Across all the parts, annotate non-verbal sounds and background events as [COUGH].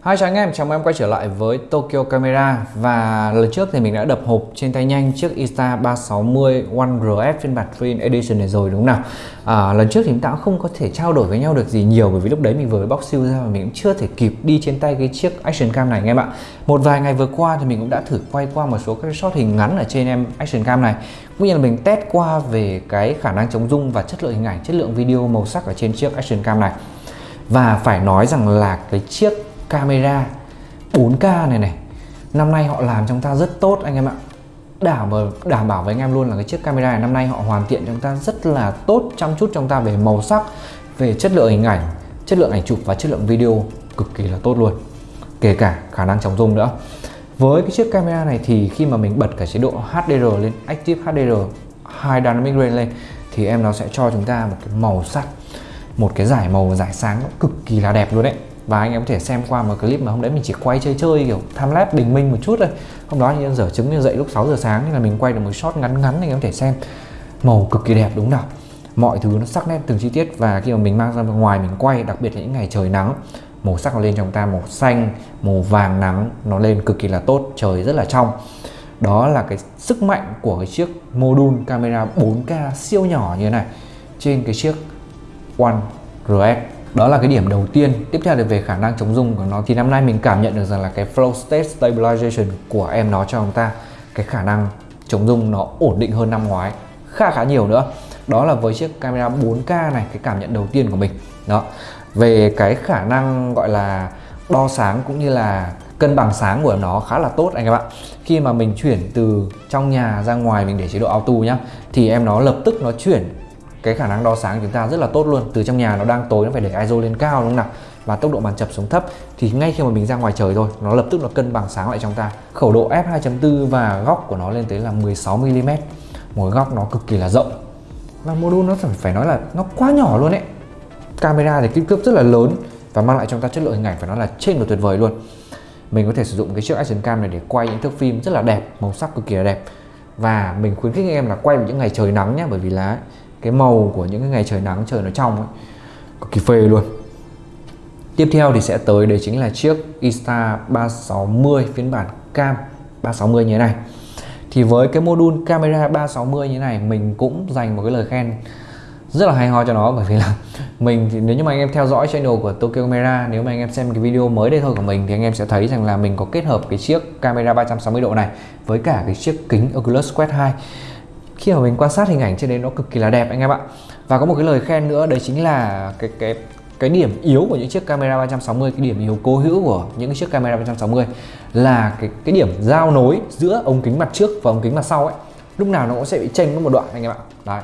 Hai chào anh em, chào mừng em quay trở lại với Tokyo Camera. Và lần trước thì mình đã đập hộp trên tay nhanh chiếc Insta360 One RS phiên bản Twin Edition này rồi đúng không nào? À, Lần trước thì chúng ta cũng không có thể trao đổi với nhau được gì nhiều Bởi vì lúc đấy mình vừa bóc siêu ra và mình cũng chưa thể kịp đi trên tay cái chiếc Action Cam này anh em ạ Một vài ngày vừa qua thì mình cũng đã thử quay qua một số các shot hình ngắn ở trên em Action Cam này. Cũng như là mình test qua về cái khả năng chống rung và chất lượng hình ảnh, chất lượng video màu sắc ở trên chiếc Action Cam này. Và phải nói rằng là cái chiếc camera. 4K này này. Năm nay họ làm chúng ta rất tốt anh em ạ. Đảm bảo đảm bảo với anh em luôn là cái chiếc camera này năm nay họ hoàn thiện chúng ta rất là tốt, chăm chút chúng ta về màu sắc, về chất lượng hình ảnh, chất lượng ảnh chụp và chất lượng video cực kỳ là tốt luôn. Kể cả khả năng chống rung nữa. Với cái chiếc camera này thì khi mà mình bật cả chế độ HDR lên, Active HDR High Dynamic Range lên, thì em nó sẽ cho chúng ta một cái màu sắc một cái giải màu giải sáng nó cực kỳ là đẹp luôn đấy. Và anh em có thể xem qua một clip mà hôm đấy mình chỉ quay chơi chơi kiểu tham lap bình minh một chút thôi. Hôm đó như dở trứng như dậy lúc 6 giờ sáng nên là mình quay được một shot ngắn ngắn anh em có thể xem. Màu cực kỳ đẹp đúng không nào? Mọi thứ nó sắc nét từng chi tiết và khi mà mình mang ra ngoài mình quay, đặc biệt là những ngày trời nắng, màu sắc nó lên trong ta, màu xanh, màu vàng nắng, nó lên cực kỳ là tốt, trời rất là trong. Đó là cái sức mạnh của cái chiếc module camera 4K siêu nhỏ như thế này. Trên cái chiếc One RS đó là cái điểm đầu tiên. Tiếp theo là về khả năng chống rung của nó, thì năm nay mình cảm nhận được rằng là cái flow state stabilization của em nó cho chúng ta, cái khả năng chống rung nó ổn định hơn năm ngoái khá khá nhiều nữa. Đó là với chiếc camera 4K này, cái cảm nhận đầu tiên của mình. Đó. Về cái khả năng gọi là đo sáng cũng như là cân bằng sáng của nó khá là tốt anh các bạn khi mà mình chuyển từ trong nhà ra ngoài mình để chế độ auto nhá, thì em nó lập tức nó chuyển cái khả năng đo sáng của chúng ta rất là tốt luôn. Từ trong nhà nó đang tối, nó phải để ISO lên cao, đúng không nào? Và tốc độ màn chập xuống thấp. Thì ngay khi mà mình ra ngoài trời thôi nó lập tức nó cân bằng sáng lại trong ta. Khẩu độ f 2.4 và góc của nó lên tới là 16 mm một góc nó cực kỳ là rộng. Và module nó phải nói là nó quá nhỏ luôn đấy camera thì kích thước rất là lớn và mang lại cho chúng ta chất lượng hình ảnh phải nói là trên và tuyệt vời luôn. Mình có thể sử dụng cái chiếc action cam này để quay những thước phim rất là đẹp, màu sắc cực kỳ là đẹp. Và mình khuyến khích anh em là quay vào những ngày trời nắng nhé bởi vì là cái màu của những cái ngày trời nắng, trời nó trong ấy, cực kỳ phê luôn. Tiếp theo thì sẽ tới đấy chính là chiếc Insta360 phiên bản cam 360 như thế này. Thì với cái module camera 360 như thế này, mình cũng dành một cái lời khen rất là hay ho cho nó, bởi vì là [LAUGHS] mình thì nếu như mà anh em theo dõi channel của Tokyo Camera, nếu mà anh em xem cái video mới đây thôi của mình thì anh em sẽ thấy rằng là mình có kết hợp cái chiếc camera 360 độ này với cả cái chiếc kính Oculus Quest 2 khi mà mình quan sát hình ảnh trên đấy nó cực kỳ là đẹp anh em ạ. Và có một cái lời khen nữa, đấy chính là cái cái cái điểm yếu của những chiếc camera 360 cái điểm yếu cố hữu của những chiếc camera 360 là cái cái điểm giao nối giữa ống kính mặt trước và ống kính mặt sau ấy. Lúc nào nó cũng sẽ bị chênh có một đoạn anh em ạ. Đấy.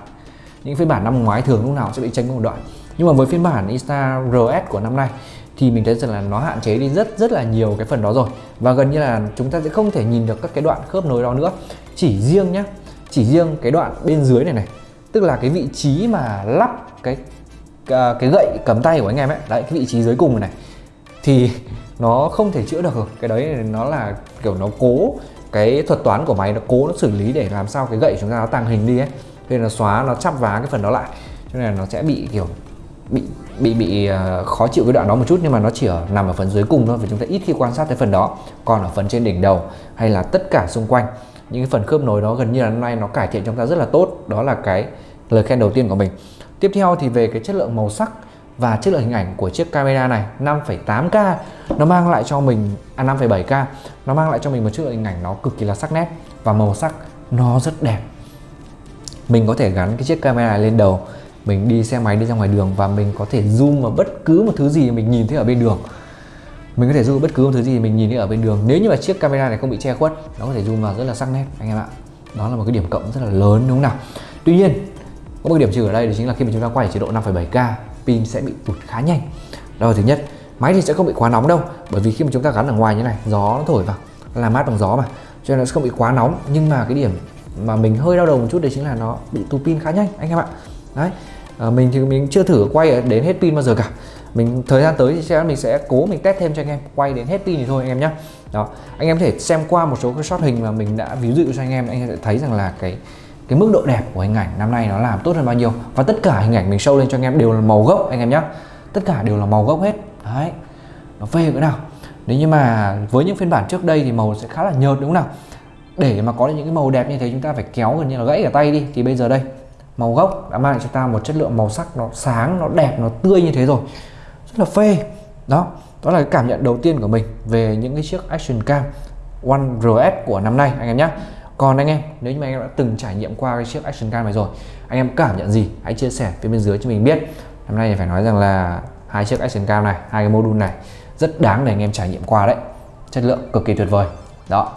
Những phiên bản năm ngoái thường lúc nào cũng sẽ bị chênh có một đoạn. Nhưng mà với phiên bản Insta RS của năm nay thì mình thấy rằng là nó hạn chế đi rất rất là nhiều cái phần đó rồi. Và gần như là chúng ta sẽ không thể nhìn được các cái đoạn khớp nối đó nữa. Chỉ riêng nhá chỉ riêng cái đoạn bên dưới này này tức là cái vị trí mà lắp cái à, cái gậy cầm tay của anh em ấy đấy cái vị trí dưới cùng này, này thì nó không thể chữa được rồi. Cái đấy nó là kiểu nó cố cái thuật toán của máy nó cố nó xử lý để làm sao cái gậy chúng ta nó tàng hình đi ấy. Nên nó xóa nó chắp vá cái phần đó lại. Cho nên là nó sẽ bị kiểu bị bị bị à, khó chịu cái đoạn đó một chút nhưng mà nó chỉ ở nằm ở phần dưới cùng thôi vì chúng ta ít khi quan sát cái phần đó. Còn ở phần trên đỉnh đầu hay là tất cả xung quanh những cái phần khớp nối đó gần như là năm nay nó cải thiện chúng ta rất là tốt. Đó là cái lời khen đầu tiên của mình. Tiếp theo thì về cái chất lượng màu sắc và chất lượng hình ảnh của chiếc camera này 5.8K nó mang lại cho mình à 5.7K nó mang lại cho mình một chất lượng hình ảnh nó cực kỳ là sắc nét và màu sắc nó rất đẹp. Mình có thể gắn cái chiếc camera lên đầu. Mình đi xe máy, đi ra ngoài đường và mình có thể zoom vào bất cứ một thứ gì mình nhìn thấy ở bên đường mình có thể zoom bất cứ một thứ gì mình nhìn thấy ở bên đường. Nếu như mà chiếc camera này không bị che khuất, nó có thể zoom vào rất là sắc nét, anh em ạ. Đó là một cái điểm cộng rất là lớn, đúng không nào? Tuy nhiên, có một điểm trừ ở đây, đó chính là khi mà chúng ta quay ở chế độ 5.7K pin sẽ bị tụt khá nhanh. Đó là thứ nhất. Máy thì sẽ không bị quá nóng đâu, bởi vì khi mà chúng ta gắn ở ngoài như này, gió nó thổi vào làm mát bằng gió mà. Cho nên nó sẽ không bị quá nóng. Nhưng mà cái điểm mà mình hơi đau đầu một chút đấy chính là nó bị tụt pin khá nhanh, anh em ạ. Đấy à, mình thì mình chưa thử quay đến hết pin bao giờ cả. Mình thời gian tới thì sẽ mình sẽ cố mình test thêm cho anh em quay đến hết pin thì thôi anh em nhé đó anh em có thể xem qua một số cái shot hình mà mình đã ví dụ cho anh em anh em sẽ thấy rằng là cái cái mức độ đẹp của hình ảnh năm nay nó làm tốt hơn bao nhiêu. Và tất cả hình ảnh mình show lên cho anh em đều là màu gốc anh em nhé tất cả đều là màu gốc hết. Đấy nó phê cỡ nào. Nếu như mà với những phiên bản trước đây thì màu sẽ khá là nhợt đúng không nào? Để mà có được những cái màu đẹp như thế chúng ta phải kéo gần như là gãy cả tay đi. Thì bây giờ đây màu gốc đã mang cho ta một chất lượng màu sắc nó sáng, nó đẹp, nó tươi như thế rồi. Rất là phê. Đó đó là cái cảm nhận đầu tiên của mình về những cái chiếc action cam One RS của năm nay, anh em nhé còn anh em, nếu như mà anh em đã từng trải nghiệm qua cái chiếc action cam này rồi, anh em cảm nhận gì? Hãy chia sẻ phía bên dưới cho mình biết. Năm nay thì phải nói rằng là hai chiếc action cam này, hai cái module này rất đáng để anh em trải nghiệm qua đấy. Chất lượng cực kỳ tuyệt vời. Đó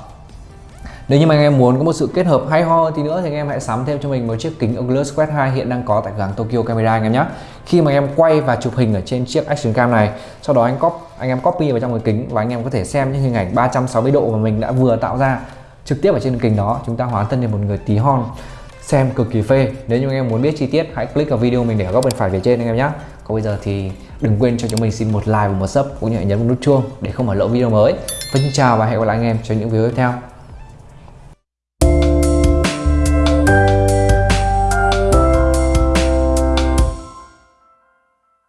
nếu như mà anh em muốn có một sự kết hợp hay ho thì nữa thì anh em hãy sắm thêm cho mình một chiếc kính Oculus Quest 2 hiện đang có tại cửa hàng Tokyo Camera anh em nhé. Khi mà anh em quay và chụp hình ở trên chiếc action cam này, sau đó anh copy anh em copy vào trong cái kính và anh em có thể xem những hình ảnh 360 độ mà mình đã vừa tạo ra trực tiếp ở trên kính đó, chúng ta hóa thân thành một người tí hon xem cực kỳ phê. Nếu như anh em muốn biết chi tiết hãy click vào video mình để ở góc bên phải phía trên anh em nhé. Còn bây giờ thì đừng quên cho chúng mình xin một like và một sub cũng như nhấn nút chuông để không bỏ lỡ video mới. Và xin chào và hẹn gặp lại anh em trong những video tiếp theo.